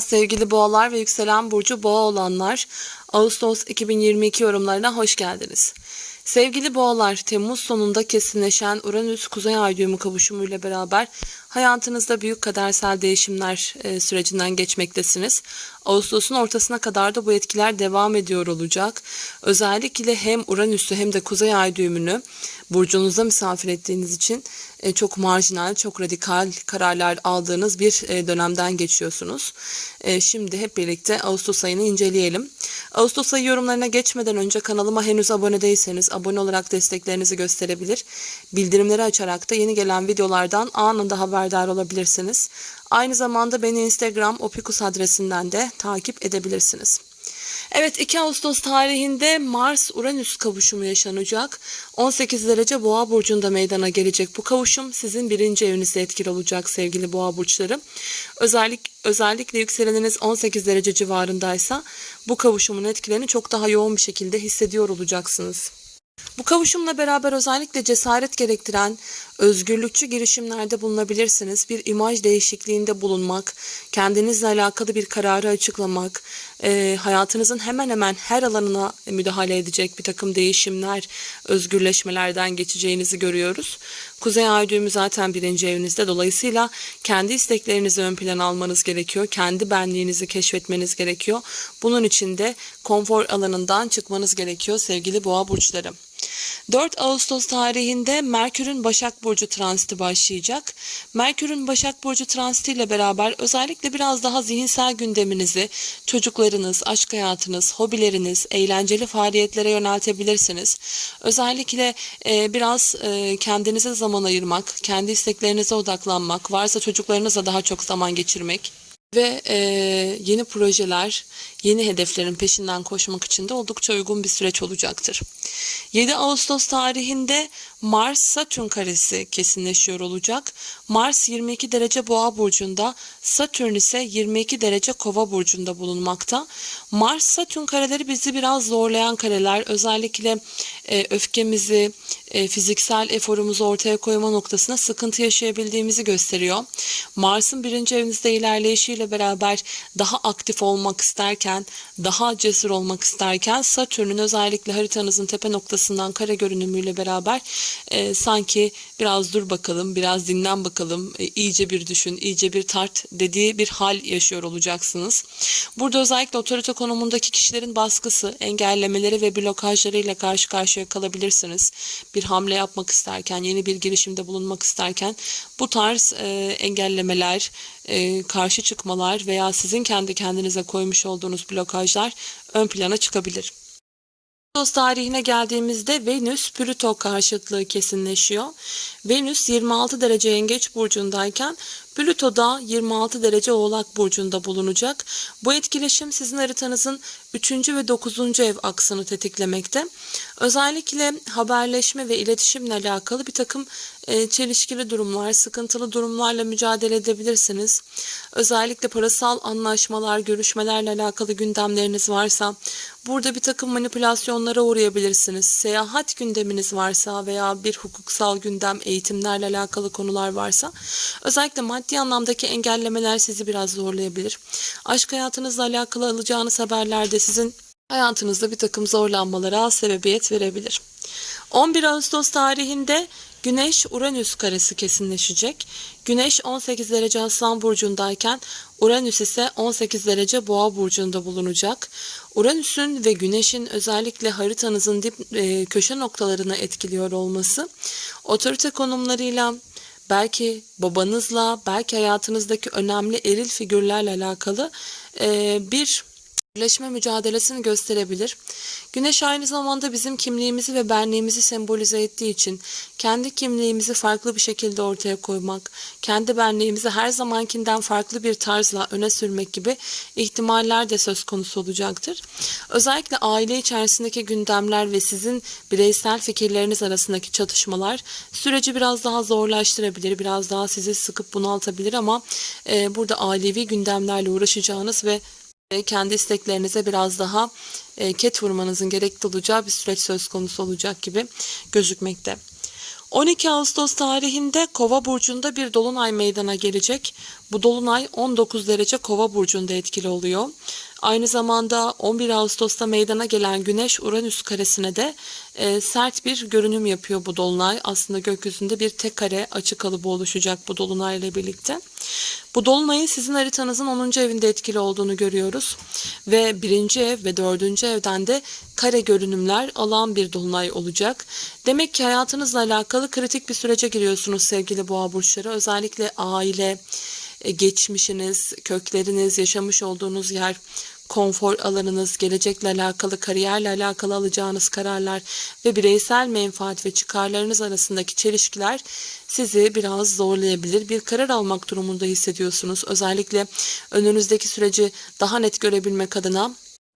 Sevgili boğalar ve yükselen burcu boğa olanlar, Ağustos 2022 yorumlarına hoş geldiniz. Sevgili boğalar, Temmuz sonunda kesinleşen Uranüs Kuzey Ay düğümü kavuşumuyla beraber hayatınızda büyük kadersel değişimler e, sürecinden geçmektesiniz. Ağustos'un ortasına kadar da bu etkiler devam ediyor olacak. Özellikle hem Uranüs'ü hem de Kuzey Ay düğümünü burcunuzda misafir ettiğiniz için e, çok marjinal, çok radikal kararlar aldığınız bir e, dönemden geçiyorsunuz. Şimdi hep birlikte Ağustos ayını inceleyelim. Ağustos ayı yorumlarına geçmeden önce kanalıma henüz abone değilseniz abone olarak desteklerinizi gösterebilir. Bildirimleri açarak da yeni gelen videolardan anında haberdar olabilirsiniz. Aynı zamanda beni Instagram opikus adresinden de takip edebilirsiniz. Evet 2 Ağustos tarihinde Mars-Uranüs kavuşumu yaşanacak. 18 derece boğa burcunda meydana gelecek bu kavuşum sizin birinci evinizde etkili olacak sevgili boğa burçları. Özellik, özellikle yükseleniniz 18 derece civarındaysa bu kavuşumun etkilerini çok daha yoğun bir şekilde hissediyor olacaksınız. Bu kavuşumla beraber özellikle cesaret gerektiren özgürlükçü girişimlerde bulunabilirsiniz. Bir imaj değişikliğinde bulunmak, kendinizle alakalı bir kararı açıklamak, e, hayatınızın hemen hemen her alanına müdahale edecek bir takım değişimler, özgürleşmelerden geçeceğinizi görüyoruz. Kuzey Ay düğümü zaten birinci evinizde. Dolayısıyla kendi isteklerinizi ön plana almanız gerekiyor. Kendi benliğinizi keşfetmeniz gerekiyor. Bunun için de konfor alanından çıkmanız gerekiyor sevgili boğa burçları. 4 Ağustos tarihinde Merkür'ün Başak Burcu transiti başlayacak. Merkür'ün Başak Burcu transiti ile beraber özellikle biraz daha zihinsel gündeminizi çocuklarınız, aşk hayatınız, hobileriniz, eğlenceli faaliyetlere yöneltebilirsiniz. Özellikle e, biraz e, kendinize zaman ayırmak, kendi isteklerinize odaklanmak, varsa çocuklarınızla daha çok zaman geçirmek ve e, yeni projeler, yeni hedeflerin peşinden koşmak için de oldukça uygun bir süreç olacaktır. 7 Ağustos tarihinde Mars Satürn karesi kesinleşiyor olacak. Mars 22 derece Boğa burcunda, Satürn ise 22 derece Kova burcunda bulunmakta. Mars Satürn kareleri bizi biraz zorlayan kareler. Özellikle e, öfkemizi, e, fiziksel eforumuzu ortaya koyma noktasına sıkıntı yaşayabildiğimizi gösteriyor. Mars'ın birinci evinizde ilerleyişiyle beraber daha aktif olmak isterken, daha cesur olmak isterken Satürn'ün özellikle haritanızın tepe noktasından kare görünümüyle beraber e, sanki biraz dur bakalım, biraz dinlen bakalım, e, iyice bir düşün, iyice bir tart dediği bir hal yaşıyor olacaksınız. Burada özellikle otorite konumundaki kişilerin baskısı, engellemeleri ve blokajlarıyla karşı karşıya kalabilirsiniz. Bir hamle yapmak isterken, yeni bir girişimde bulunmak isterken bu tarz e, engellemeler, e, karşı çıkmalar veya sizin kendi kendinize koymuş olduğunuz blokajlar ön plana çıkabilir. Ağustos tarihine geldiğimizde Venüs Plüto karşıtlığı kesinleşiyor. Venüs 26 derece Yengeç burcundayken Plüto da 26 derece Oğlak burcunda bulunacak. Bu etkileşim sizin haritanızın 3. ve 9. ev aksını tetiklemekte. Özellikle haberleşme ve iletişimle alakalı bir takım e, çelişkili durumlar, sıkıntılı durumlarla mücadele edebilirsiniz. Özellikle parasal anlaşmalar, görüşmelerle alakalı gündemleriniz varsa burada bir takım manipülasyonlara uğrayabilirsiniz. Seyahat gündeminiz varsa veya bir hukuksal gündem, eğitimlerle alakalı konular varsa özellikle maddi anlamdaki engellemeler sizi biraz zorlayabilir. Aşk hayatınızla alakalı alacağınız haberlerde sizin hayatınızda bir takım zorlanmalara sebebiyet verebilir. 11 Ağustos tarihinde Güneş Uranüs karesi kesinleşecek. Güneş 18 derece Aslan burcundayken Uranüs ise 18 derece Boğa burcunda bulunacak. Uranüs'ün ve Güneş'in özellikle haritanızın dip e, köşe noktalarını etkiliyor olması otorite konumlarıyla belki babanızla, belki hayatınızdaki önemli eril figürlerle alakalı e, bir birleşme mücadelesini gösterebilir. Güneş aynı zamanda bizim kimliğimizi ve benliğimizi sembolize ettiği için kendi kimliğimizi farklı bir şekilde ortaya koymak, kendi benliğimizi her zamankinden farklı bir tarzla öne sürmek gibi ihtimaller de söz konusu olacaktır. Özellikle aile içerisindeki gündemler ve sizin bireysel fikirleriniz arasındaki çatışmalar süreci biraz daha zorlaştırabilir, biraz daha sizi sıkıp bunaltabilir ama e, burada ailevi gündemlerle uğraşacağınız ve kendi isteklerinize biraz daha e, ket vurmanızın gerekli olacağı bir süreç söz konusu olacak gibi gözükmekte. 12 Ağustos tarihinde Kova burcunda bir dolunay meydana gelecek. Bu dolunay 19 derece Kova burcunda etkili oluyor. Aynı zamanda 11 Ağustos'ta meydana gelen Güneş Uranüs karesine de e, sert bir görünüm yapıyor bu dolunay. Aslında gökyüzünde bir tek kare açı kalıbı oluşacak bu dolunayla birlikte. Bu dolunayın sizin haritanızın 10. evinde etkili olduğunu görüyoruz. Ve 1. ev ve 4. evden de kare görünümler alan bir dolunay olacak. Demek ki hayatınızla alakalı kritik bir sürece giriyorsunuz sevgili boğa burçları. Özellikle aile, e, geçmişiniz, kökleriniz, yaşamış olduğunuz yer, konfor alanınız, gelecekle alakalı, kariyerle alakalı alacağınız kararlar ve bireysel menfaat ve çıkarlarınız arasındaki çelişkiler sizi biraz zorlayabilir. Bir karar almak durumunda hissediyorsunuz. Özellikle önünüzdeki süreci daha net görebilmek adına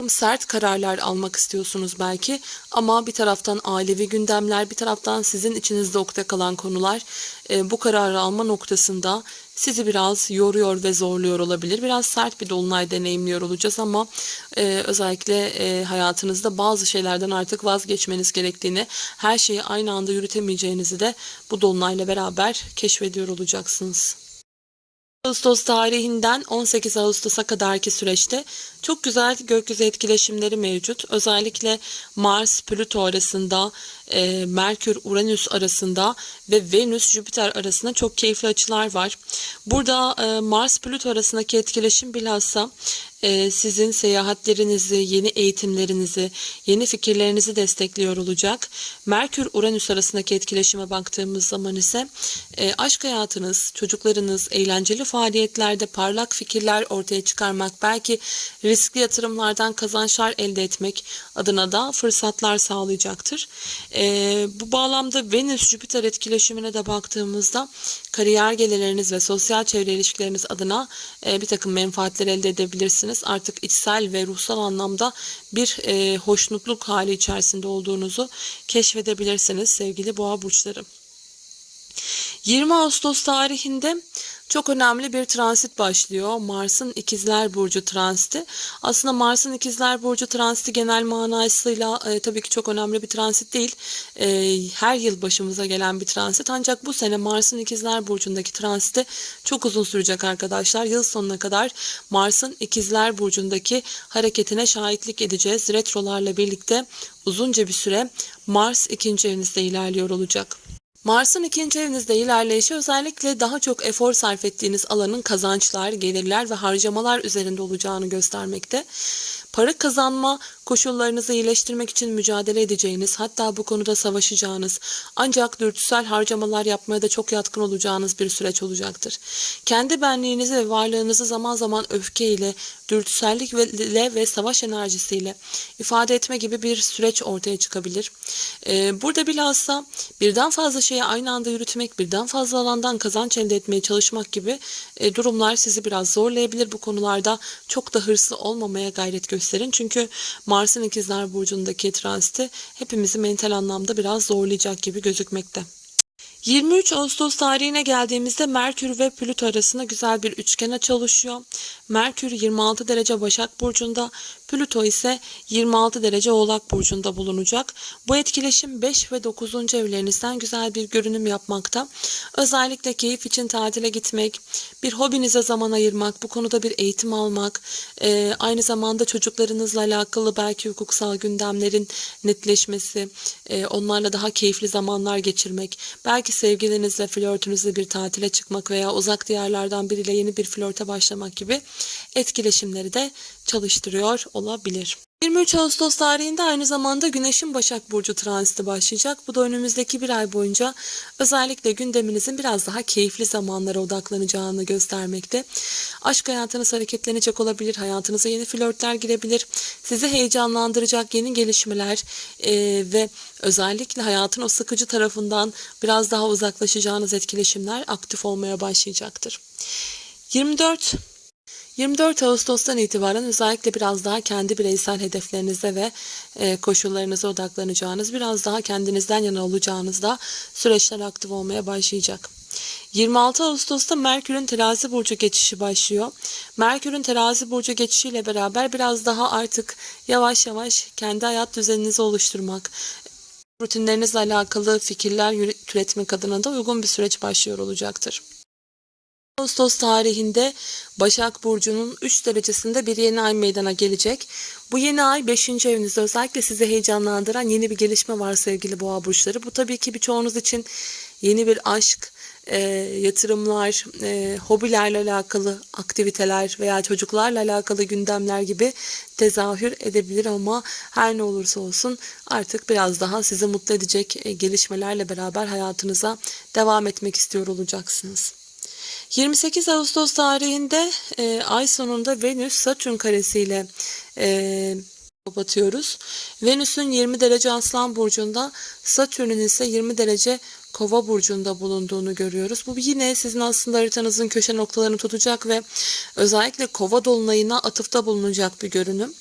sert kararlar almak istiyorsunuz belki ama bir taraftan ailevi gündemler bir taraftan sizin içinizde okta kalan konular e, bu kararı alma noktasında sizi biraz yoruyor ve zorluyor olabilir. Biraz sert bir dolunay deneyimliyor olacağız ama e, özellikle e, hayatınızda bazı şeylerden artık vazgeçmeniz gerektiğini, her şeyi aynı anda yürütemeyeceğinizi de bu dolunayla beraber keşfediyor olacaksınız. Ağustos tarihinden 18 Ağustos'a kadarki süreçte çok güzel gökyüzü etkileşimleri mevcut. Özellikle Mars, Plüto arasında, e, Merkür, Uranüs arasında ve Venüs, Jüpiter arasında çok keyifli açılar var. Burada e, Mars, Plüto arasındaki etkileşim bilhassa e, sizin seyahatlerinizi, yeni eğitimlerinizi, yeni fikirlerinizi destekliyor olacak. Merkür Uranüs arasındaki etkileşime baktığımız zaman ise e, aşk hayatınız, çocuklarınız, eğlenceli faaliyetlerde parlak fikirler ortaya çıkarmak, belki riskli yatırımlardan kazançlar elde etmek adına da fırsatlar sağlayacaktır. E, bu bağlamda Venüs-Jüpiter etkileşimine de baktığımızda kariyer gelirleriniz ve sosyal çevre ilişkileriniz adına e, bir takım menfaatler elde edebilirsiniz artık içsel ve ruhsal anlamda bir e, hoşnutluk hali içerisinde olduğunuzu keşfedebilirsiniz sevgili boğa burçları. 20 Ağustos tarihinde çok önemli bir transit başlıyor. Mars'ın İkizler Burcu transiti. Aslında Mars'ın İkizler Burcu transiti genel manasıyla e, tabii ki çok önemli bir transit değil. E, her yıl başımıza gelen bir transit. Ancak bu sene Mars'ın İkizler Burcu'ndaki transiti çok uzun sürecek arkadaşlar. Yıl sonuna kadar Mars'ın İkizler Burcu'ndaki hareketine şahitlik edeceğiz. Retrolarla birlikte uzunca bir süre Mars ikinci evinizde ilerliyor olacak. Mars'ın ikinci evinizde ilerleyişi özellikle daha çok efor sarf ettiğiniz alanın kazançlar, gelirler ve harcamalar üzerinde olacağını göstermekte. Para kazanma koşullarınızı iyileştirmek için mücadele edeceğiniz, hatta bu konuda savaşacağınız, ancak dürtüsel harcamalar yapmaya da çok yatkın olacağınız bir süreç olacaktır. Kendi benliğinizi ve varlığınızı zaman zaman öfkeyle, dürtüsellikle ve savaş enerjisiyle ifade etme gibi bir süreç ortaya çıkabilir. Ee, burada bilhassa birden fazla şeyi aynı anda yürütmek, birden fazla alandan kazanç elde etmeye çalışmak gibi e, durumlar sizi biraz zorlayabilir. Bu konularda çok da hırslı olmamaya gayret gösterin. Çünkü Mars'ın ikizler burcundaki transiti hepimizi mental anlamda biraz zorlayacak gibi gözükmekte. 23 Ağustos tarihine geldiğimizde Merkür ve Plüto arasında güzel bir üçgen açı oluşuyor. Merkür 26 derece Başak Burcu'nda, Plüto ise 26 derece Oğlak Burcu'nda bulunacak. Bu etkileşim 5 ve 9. evlerinizden güzel bir görünüm yapmakta. Özellikle keyif için tatile gitmek, bir hobinize zaman ayırmak, bu konuda bir eğitim almak, e, aynı zamanda çocuklarınızla alakalı belki hukuksal gündemlerin netleşmesi, e, onlarla daha keyifli zamanlar geçirmek, belki sevgilinizle, flörtünüzle bir tatile çıkmak veya uzak diyarlardan biriyle yeni bir flörte başlamak gibi etkileşimleri de çalıştırıyor olabilir. 23 Ağustos tarihinde aynı zamanda Güneş'in Başak Burcu transiti başlayacak. Bu da önümüzdeki bir ay boyunca özellikle gündeminizin biraz daha keyifli zamanlara odaklanacağını göstermekte. Aşk hayatınız hareketlenecek olabilir, hayatınıza yeni flörtler girebilir, sizi heyecanlandıracak yeni gelişmeler e, ve özellikle hayatın o sıkıcı tarafından biraz daha uzaklaşacağınız etkileşimler aktif olmaya başlayacaktır. 24 24 Ağustos'tan itibaren özellikle biraz daha kendi bireysel hedeflerinize ve e, koşullarınıza odaklanacağınız, biraz daha kendinizden yana olacağınızda süreçler aktif olmaya başlayacak. 26 Ağustos'ta Merkür'ün terazi burcu geçişi başlıyor. Merkür'ün terazi burcu geçişiyle beraber biraz daha artık yavaş yavaş kendi hayat düzeninizi oluşturmak, rutinlerinizle alakalı fikirler türetmek adına da uygun bir süreç başlıyor olacaktır. Ağustos tarihinde Başak Burcu'nun 3 derecesinde bir yeni ay meydana gelecek. Bu yeni ay 5. evinizde özellikle sizi heyecanlandıran yeni bir gelişme var sevgili boğa burçları. Bu tabii ki birçoğunuz için yeni bir aşk, e, yatırımlar, e, hobilerle alakalı aktiviteler veya çocuklarla alakalı gündemler gibi tezahür edebilir ama her ne olursa olsun artık biraz daha sizi mutlu edecek e, gelişmelerle beraber hayatınıza devam etmek istiyor olacaksınız. 28 Ağustos tarihinde e, ay sonunda Venüs Satürn karesiyle e, kapatıyoruz. Venüs'ün 20 derece Aslan burcunda, Satürn'ün ise 20 derece Kova burcunda bulunduğunu görüyoruz. Bu yine sizin aslında haritanızın köşe noktalarını tutacak ve özellikle Kova dolunayına atıfta bulunacak bir görünüm.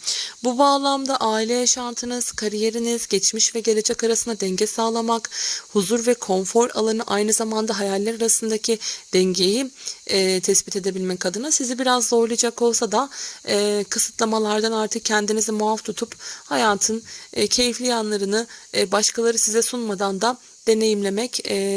Bu bağlamda aile yaşantınız, kariyeriniz, geçmiş ve gelecek arasında denge sağlamak, huzur ve konfor alanı aynı zamanda hayaller arasındaki dengeyi e, tespit edebilmek adına sizi biraz zorlayacak olsa da e, kısıtlamalardan artık kendinizi muaf tutup hayatın e, keyifli yanlarını e, başkaları size sunmadan da deneyimlemek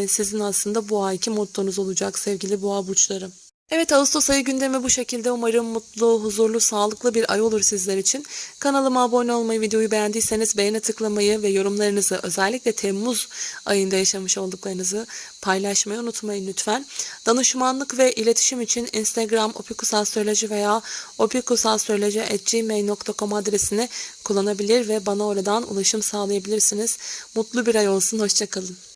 sizin aslında bu ayki mottonuz olacak sevgili boğa burçları. Evet Ağustos ayı gündemi bu şekilde. Umarım mutlu, huzurlu, sağlıklı bir ay olur sizler için. Kanalıma abone olmayı, videoyu beğendiyseniz beğene tıklamayı ve yorumlarınızı özellikle Temmuz ayında yaşamış olduklarınızı paylaşmayı unutmayın lütfen. Danışmanlık ve iletişim için Instagram opikusastroloji veya opikusastroloji.gmail.com adresini kullanabilir ve bana oradan ulaşım sağlayabilirsiniz. Mutlu bir ay olsun, hoşçakalın.